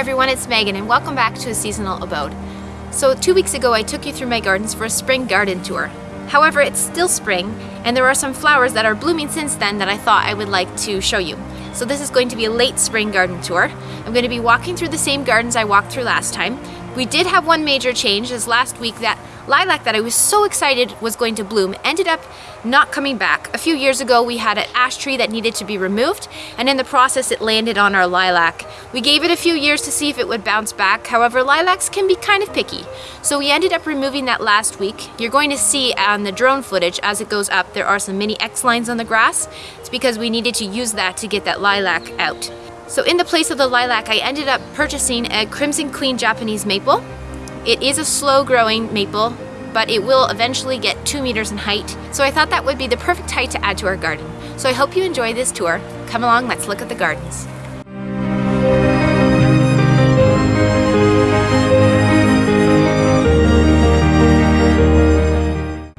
it's Megan and welcome back to a seasonal abode. So two weeks ago I took you through my gardens for a spring garden tour. However, it's still spring and there are some flowers that are blooming since then that I thought I would like to show you. So this is going to be a late spring garden tour. I'm going to be walking through the same gardens I walked through last time. We did have one major change as last week that lilac that I was so excited was going to bloom ended up not coming back. A few years ago we had an ash tree that needed to be removed and in the process it landed on our lilac. We gave it a few years to see if it would bounce back, however lilacs can be kind of picky. So we ended up removing that last week. You're going to see on the drone footage as it goes up there are some mini X lines on the grass. It's because we needed to use that to get that lilac out. So in the place of the lilac I ended up purchasing a Crimson Queen Japanese maple. It is a slow growing maple, but it will eventually get two meters in height. So I thought that would be the perfect height to add to our garden. So I hope you enjoy this tour. Come along, let's look at the gardens.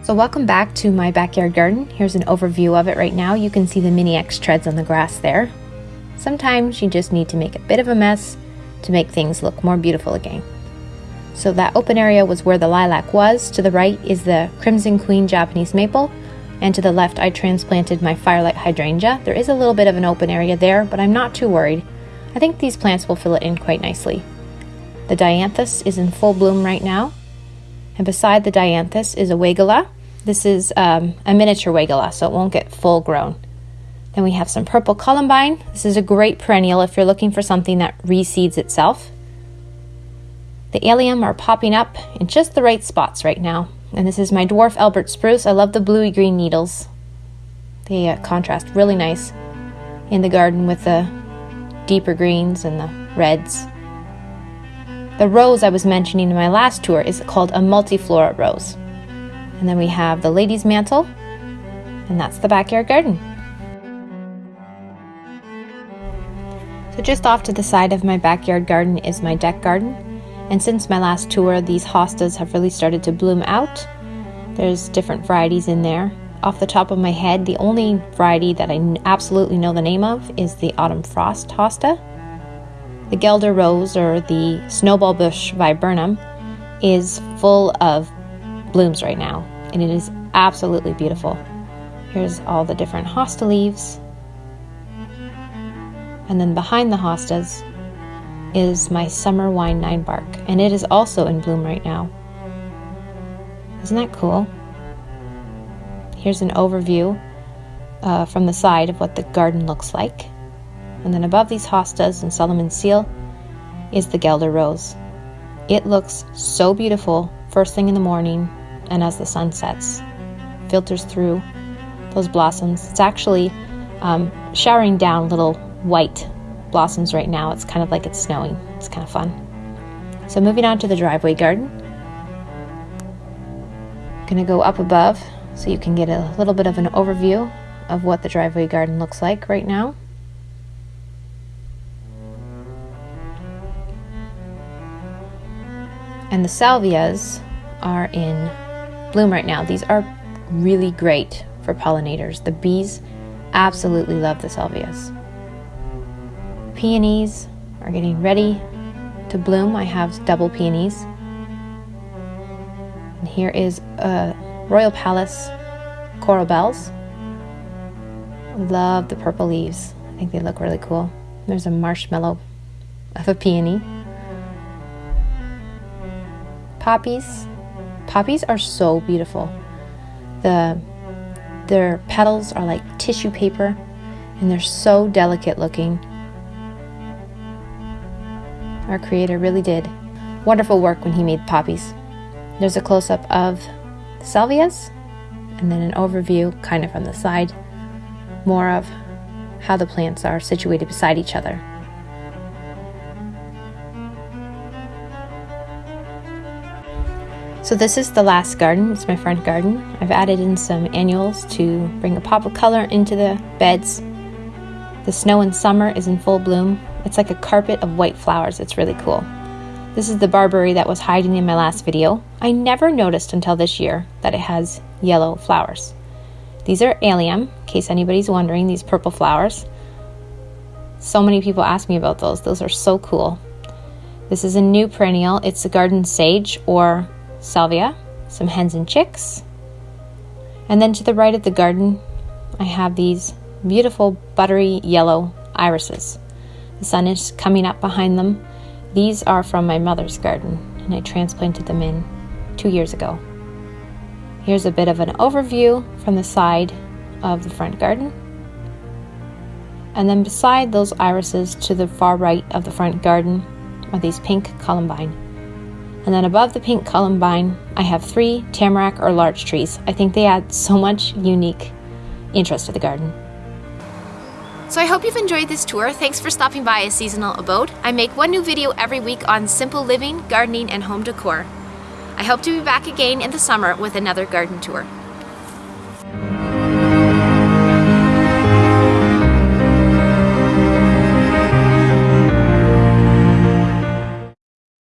So welcome back to my backyard garden. Here's an overview of it right now. You can see the mini X treads on the grass there. Sometimes you just need to make a bit of a mess to make things look more beautiful again. So that open area was where the lilac was. To the right is the Crimson Queen Japanese Maple. And to the left, I transplanted my Firelight Hydrangea. There is a little bit of an open area there, but I'm not too worried. I think these plants will fill it in quite nicely. The Dianthus is in full bloom right now. And beside the Dianthus is a Weigela. This is um, a miniature Weigela, so it won't get full grown. Then we have some purple columbine. This is a great perennial if you're looking for something that reseeds itself. The allium are popping up in just the right spots right now. And this is my dwarf Alberta spruce. I love the bluey green needles. They uh, contrast really nice in the garden with the deeper greens and the reds. The rose I was mentioning in my last tour is called a multiflora rose. And then we have the lady's mantle, and that's the backyard garden. So just off to the side of my backyard garden is my deck garden. And since my last tour, these hostas have really started to bloom out. There's different varieties in there. Off the top of my head, the only variety that I absolutely know the name of is the Autumn Frost hosta. The Guelder Rose, or the Snowball Bush viburnum, is full of blooms right now, and it is absolutely beautiful. Here's all the different hosta leaves. And then behind the hostas is my summer wine nine bark, and it is also in bloom right now. Isn't that cool? Here's an overview uh, from the side of what the garden looks like. And then above these hostas and Solomon seal is the Guelder rose. It looks so beautiful first thing in the morning and as the sun sets, filters through those blossoms. It's actually um, showering down little white blossoms right now. It's kind of like it's snowing. It's kind of fun. So moving on to the driveway garden. I'm gonna go up above so you can get a little bit of an overview of what the driveway garden looks like right now. And the salvias are in bloom right now. These are really great for pollinators. The bees absolutely love the salvias peonies are getting ready to bloom. I have double peonies. And here is a Royal Palace coral bells. Love the purple leaves. I think they look really cool. There's a marshmallow of a peony. Poppies. Poppies are so beautiful. The their petals are like tissue paper and they're so delicate looking. Our Creator really did wonderful work when He made poppies. There's a close up of salvias, and then an overview, kind of from the side, more of how the plants are situated beside each other. So this is the last garden, it's my front garden. I've added in some annuals to bring a pop of color into the beds. The snow in summer is in full bloom, it's like a carpet of white flowers. It's really cool. This is the barberry that was hiding in my last video. I never noticed until this year that it has yellow flowers. These are allium, in case anybody's wondering, these purple flowers. So many people ask me about those. Those are so cool. This is a new perennial. It's the garden sage or salvia, some hens and chicks. And then to the right of the garden, I have these beautiful buttery yellow irises. The sun is coming up behind them. These are from my mother's garden, and I transplanted them in two years ago. Here's a bit of an overview from the side of the front garden. And then beside those irises to the far right of the front garden are these pink columbine. And then above the pink columbine, I have three tamarack or larch trees. I think they add so much unique interest to the garden. So I hope you've enjoyed this tour. Thanks for stopping by a seasonal abode. I make one new video every week on simple living, gardening, and home decor. I hope to be back again in the summer with another garden tour.